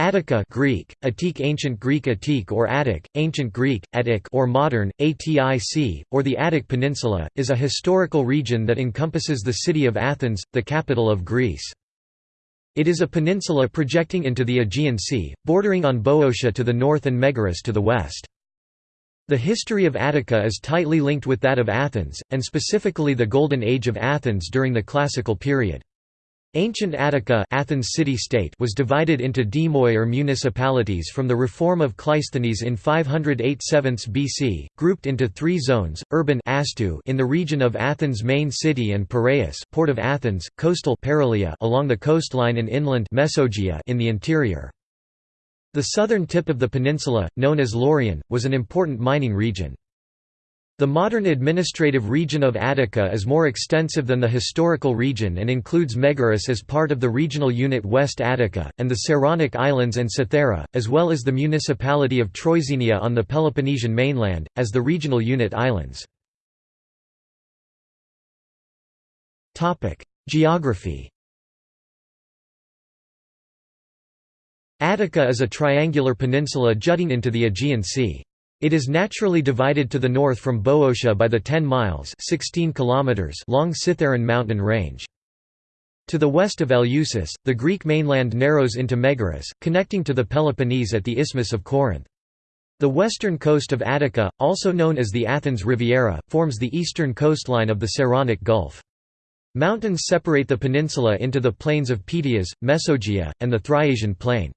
Attica Greek, Attic Ancient Greek Attic or Attic, Ancient Greek, Attic or modern, Atic, or the Attic Peninsula, is a historical region that encompasses the city of Athens, the capital of Greece. It is a peninsula projecting into the Aegean Sea, bordering on Boeotia to the north and Megaris to the west. The history of Attica is tightly linked with that of Athens, and specifically the Golden Age of Athens during the Classical period. Ancient Attica Athens city-state was divided into demoi or municipalities from the reform of Cleisthenes in 508 7 BC, grouped into three zones, urban Astu in the region of Athens' main city and Piraeus port of Athens, coastal Paralia along the coastline and inland Mesogia in the interior. The southern tip of the peninsula, known as Laurion, was an important mining region. The modern administrative region of Attica is more extensive than the historical region and includes Megaris as part of the regional unit West Attica, and the Saronic Islands and Cythera, as well as the municipality of Troizenia on the Peloponnesian mainland, as the regional unit islands. Geography Attica is a triangular peninsula jutting into the Aegean Sea. It is naturally divided to the north from Boeotia by the 10 miles 16 kilometers long Cithaeron mountain range. To the west of Eleusis, the Greek mainland narrows into Megaris, connecting to the Peloponnese at the Isthmus of Corinth. The western coast of Attica, also known as the Athens Riviera, forms the eastern coastline of the Saronic Gulf. Mountains separate the peninsula into the plains of Pityas, Mesogia, and the Thriasian plain.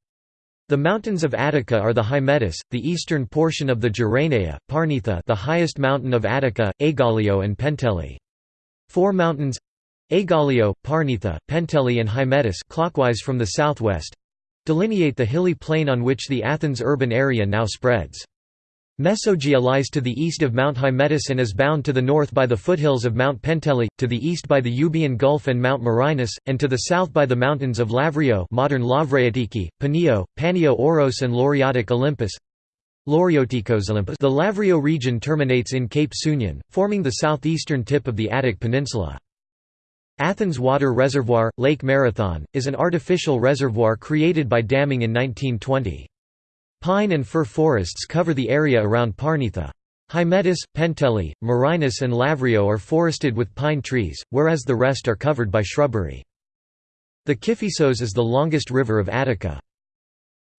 The mountains of Attica are the Hymettus, the eastern portion of the Geraneia, Parnitha the highest mountain of Attica, Aigaleo and Penteli. Four mountains Aigaleo, Parnitha, Penteli and Hymettus clockwise from the southwest delineate the hilly plain on which the Athens urban area now spreads. Mesogia lies to the east of Mount Hymettus and is bound to the north by the foothills of Mount Penteli, to the east by the Euboean Gulf and Mount Marinus, and to the south by the mountains of Lavrio modern Lavreatiki, Panio, Panio Oros and Lauriotic Olympus. Lauriotikos Olympus The Lavrio region terminates in Cape Sunion, forming the southeastern tip of the Attic Peninsula. Athens Water Reservoir, Lake Marathon, is an artificial reservoir created by damming in 1920. Pine and fir forests cover the area around Parnitha. Hymettus, Penteli, Marinus and Lavrio are forested with pine trees, whereas the rest are covered by shrubbery. The Kiphisos is the longest river of Attica.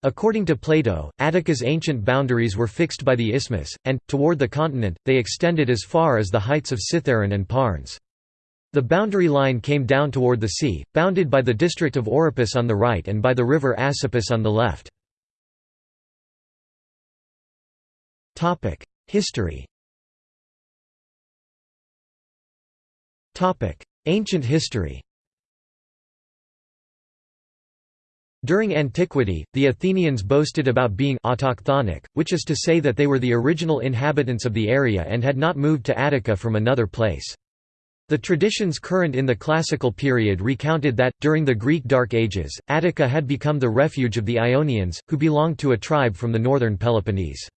According to Plato, Attica's ancient boundaries were fixed by the isthmus, and, toward the continent, they extended as far as the heights of Cithaeron and Parnes. The boundary line came down toward the sea, bounded by the district of Oropus on the right and by the river Asopus on the left. History Topic: Ancient history During antiquity, the Athenians boasted about being autochthonic, which is to say that they were the original inhabitants of the area and had not moved to Attica from another place. The traditions current in the classical period recounted that, during the Greek Dark Ages, Attica had become the refuge of the Ionians, who belonged to a tribe from the northern Peloponnese.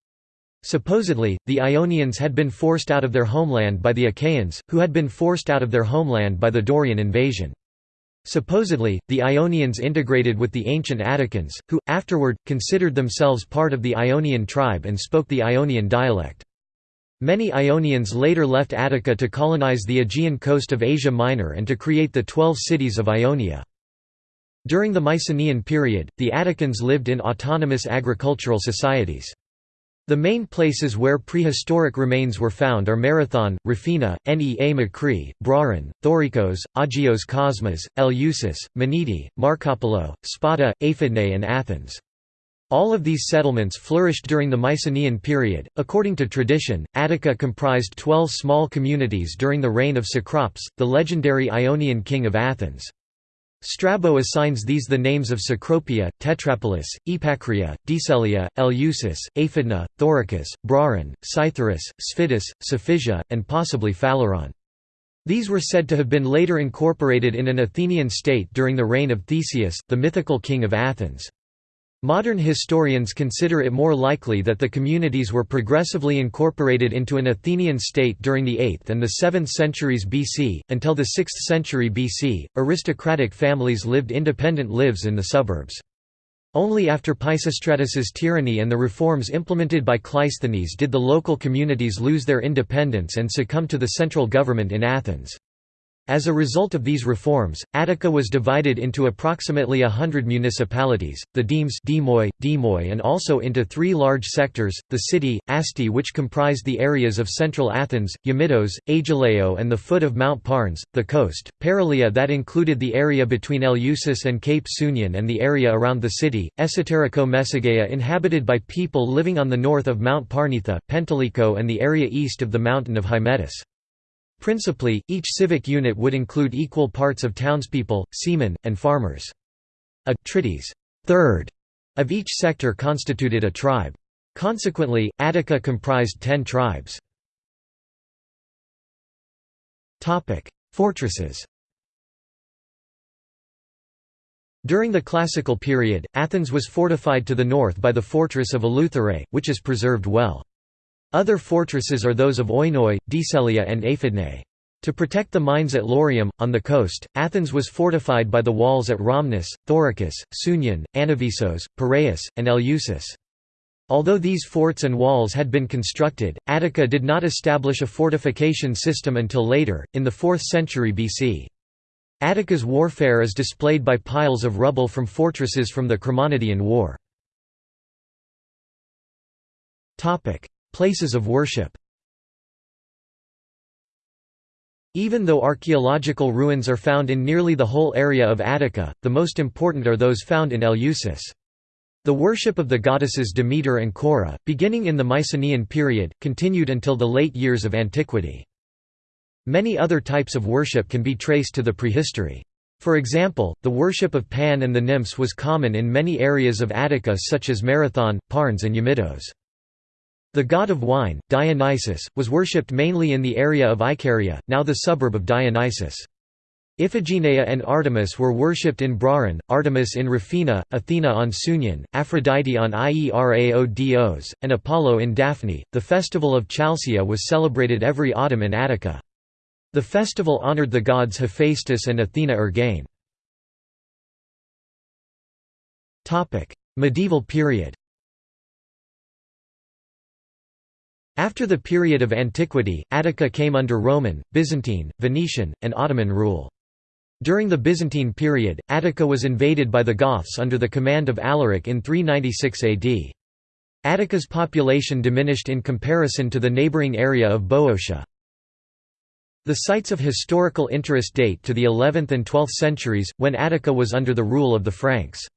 Supposedly, the Ionians had been forced out of their homeland by the Achaeans, who had been forced out of their homeland by the Dorian invasion. Supposedly, the Ionians integrated with the ancient Atticans, who, afterward, considered themselves part of the Ionian tribe and spoke the Ionian dialect. Many Ionians later left Attica to colonize the Aegean coast of Asia Minor and to create the Twelve Cities of Ionia. During the Mycenaean period, the Atticans lived in autonomous agricultural societies. The main places where prehistoric remains were found are Marathon, Rufina, Nea Makri, Brauron, Thorikos, Agios Kosmas, Eleusis, Menete, Markopoulo, Spata, Aphidnae and Athens. All of these settlements flourished during the Mycenaean period. According to tradition, Attica comprised twelve small communities during the reign of Cecrops, the legendary Ionian king of Athens. Strabo assigns these the names of Cecropia, Tetrapolis, Epacria, Decelia, Eleusis, Aphidna, Thoricus, Brauron, Cytherus, Sphettus, Cephisia, and possibly Phaleron. These were said to have been later incorporated in an Athenian state during the reign of Theseus, the mythical king of Athens. Modern historians consider it more likely that the communities were progressively incorporated into an Athenian state during the 8th and the 7th centuries BC. Until the 6th century BC, aristocratic families lived independent lives in the suburbs. Only after Pisistratus's tyranny and the reforms implemented by Cleisthenes did the local communities lose their independence and succumb to the central government in Athens. As a result of these reforms, Attica was divided into approximately a hundred municipalities, the demes Demoi, Demoi and also into three large sectors, the city, Asti which comprised the areas of central Athens, Yamitos, Aigaleo and the foot of Mount Parnes, the coast, Paralia that included the area between Eleusis and Cape Sunion and the area around the city, Esoterico Messageia inhabited by people living on the north of Mount Parnitha, Penteliko and the area east of the mountain of Hymettus. Principally, each civic unit would include equal parts of townspeople, seamen, and farmers. A trittys third of each sector constituted a tribe. Consequently, Attica comprised ten tribes. Fortresses During the Classical period, Athens was fortified to the north by the fortress of Eleutherae, which is preserved well. Other fortresses are those of Oinoi, Decelia and Aphidnae. To protect the mines at Laurium, on the coast, Athens was fortified by the walls at Rhamnus, Thoricus, Sunion, Anavisos, Piraeus, and Eleusis. Although these forts and walls had been constructed, Attica did not establish a fortification system until later, in the 4th century BC. Attica's warfare is displayed by piles of rubble from fortresses from the Chremonidean War. Places of worship Even though archaeological ruins are found in nearly the whole area of Attica, the most important are those found in Eleusis. The worship of the goddesses Demeter and Cora, beginning in the Mycenaean period, continued until the late years of antiquity. Many other types of worship can be traced to the prehistory. For example, the worship of Pan and the nymphs was common in many areas of Attica such as Marathon, Parnes and Yamitos. The god of wine, Dionysus, was worshipped mainly in the area of Icaria, now the suburb of Dionysus. Iphigenia and Artemis were worshipped in Brauron, Artemis in Rufina, Athena on Sunion, Aphrodite on Ieraodos, and Apollo in Daphni. The festival of Chalcia was celebrated every autumn in Attica. The festival honored the gods Hephaestus and Athena Ergane. Medieval period After the period of antiquity, Attica came under Roman, Byzantine, Venetian, and Ottoman rule. During the Byzantine period, Attica was invaded by the Goths under the command of Alaric in 396 AD. Attica's population diminished in comparison to the neighbouring area of Boeotia. The sites of historical interest date to the 11th and 12th centuries, when Attica was under the rule of the Franks.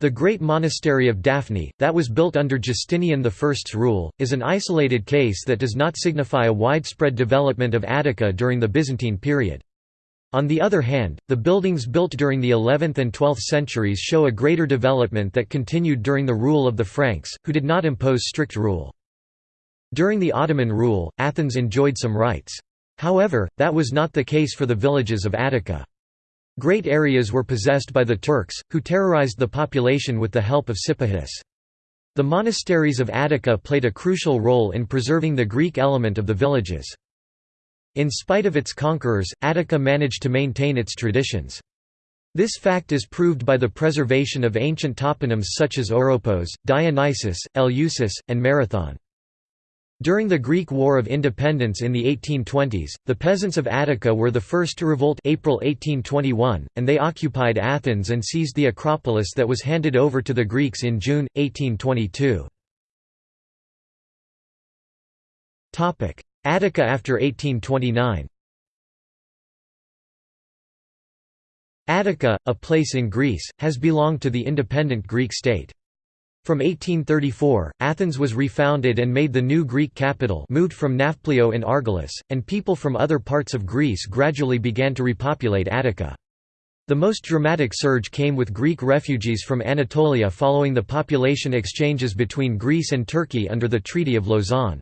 The great monastery of Daphni, that was built under Justinian I's rule, is an isolated case that does not signify a widespread development of Attica during the Byzantine period. On the other hand, the buildings built during the 11th and 12th centuries show a greater development that continued during the rule of the Franks, who did not impose strict rule. During the Ottoman rule, Athens enjoyed some rights. However, that was not the case for the villages of Attica. Great areas were possessed by the Turks, who terrorized the population with the help of Sipahis. The monasteries of Attica played a crucial role in preserving the Greek element of the villages. In spite of its conquerors, Attica managed to maintain its traditions. This fact is proved by the preservation of ancient toponyms such as Oropos, Dionysus, Eleusis, and Marathon. During the Greek War of Independence in the 1820s, the peasants of Attica were the first to revolt April 1821, and they occupied Athens and seized the Acropolis that was handed over to the Greeks in June, 1822. Attica after 1829 Attica, a place in Greece, has belonged to the independent Greek state. From 1834, Athens was refounded and made the new Greek capital moved from Nafplio in Argolis, and people from other parts of Greece gradually began to repopulate Attica. The most dramatic surge came with Greek refugees from Anatolia following the population exchanges between Greece and Turkey under the Treaty of Lausanne.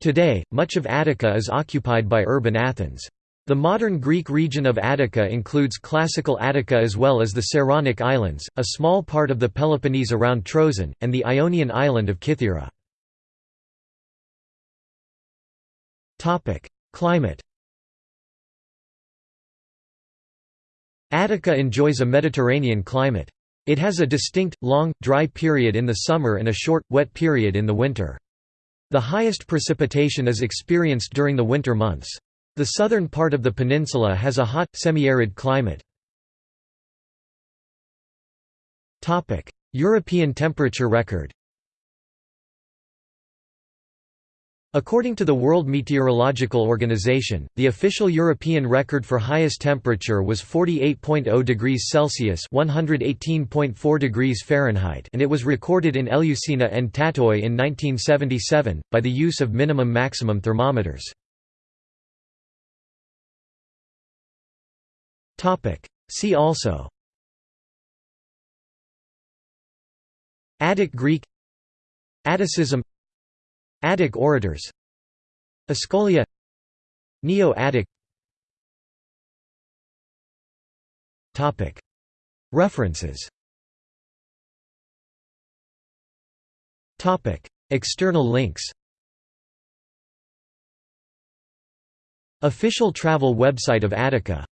Today, much of Attica is occupied by urban Athens. The modern Greek region of Attica includes classical Attica as well as the Saronic Islands, a small part of the Peloponnese around Troezen, and the Ionian island of Kythera. Climate Attica enjoys a Mediterranean climate. It has a distinct, long, dry period in the summer and a short, wet period in the winter. The highest precipitation is experienced during the winter months. The southern part of the peninsula has a hot, semi-arid climate. European temperature record According to the World Meteorological Organization, the official European record for highest temperature was 48.0 degrees Celsius (118.4 degrees Fahrenheit), and it was recorded in Eleusis and Tatoi in 1977 by the use of minimum-maximum thermometers. See also. Attic Greek. Atticism. Attic orators. Escolia Neo-Attic. References. External links. Official travel website of Attica